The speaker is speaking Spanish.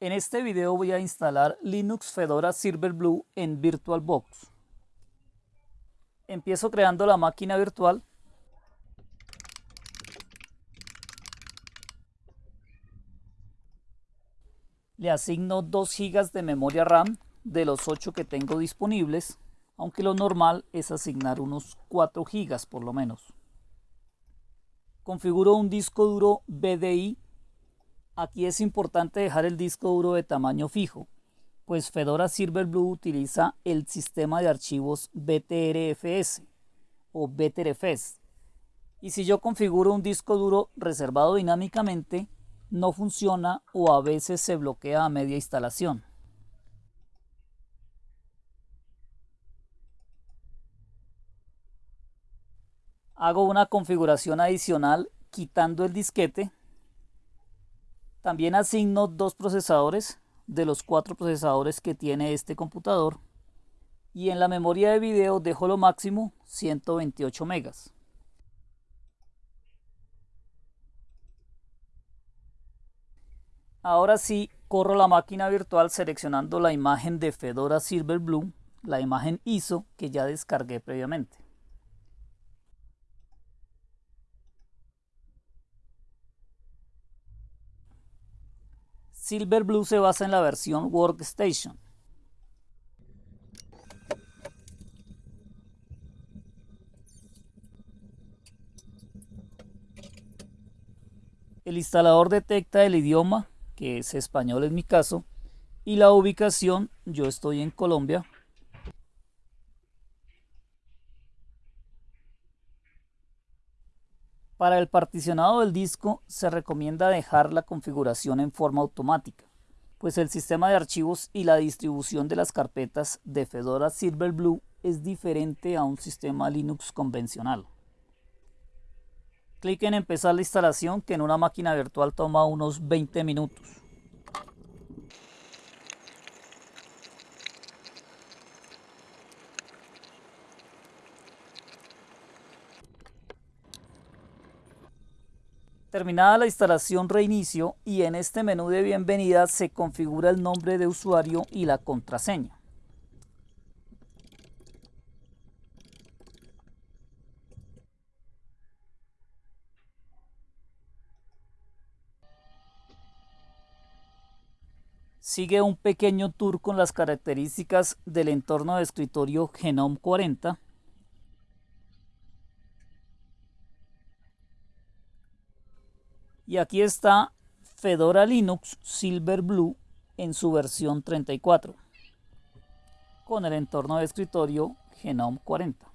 En este video voy a instalar Linux Fedora Silverblue en VirtualBox. Empiezo creando la máquina virtual. Le asigno 2 GB de memoria RAM de los 8 que tengo disponibles, aunque lo normal es asignar unos 4 GB por lo menos. Configuro un disco duro BDI Aquí es importante dejar el disco duro de tamaño fijo, pues Fedora Silverblue utiliza el sistema de archivos BTRFS o BTRFS. Y si yo configuro un disco duro reservado dinámicamente, no funciona o a veces se bloquea a media instalación. Hago una configuración adicional quitando el disquete también asigno dos procesadores de los cuatro procesadores que tiene este computador. Y en la memoria de video dejo lo máximo 128 megas. Ahora sí, corro la máquina virtual seleccionando la imagen de Fedora Silverblue, la imagen ISO que ya descargué previamente. Silverblue se basa en la versión Workstation. El instalador detecta el idioma, que es español en mi caso, y la ubicación, yo estoy en Colombia, Para el particionado del disco se recomienda dejar la configuración en forma automática, pues el sistema de archivos y la distribución de las carpetas de Fedora Silverblue es diferente a un sistema Linux convencional. Clic en empezar la instalación que en una máquina virtual toma unos 20 minutos. Terminada la instalación reinicio y en este menú de bienvenida se configura el nombre de usuario y la contraseña. Sigue un pequeño tour con las características del entorno de escritorio Genome 40 Y aquí está Fedora Linux Silverblue en su versión 34 con el entorno de escritorio Genome 40.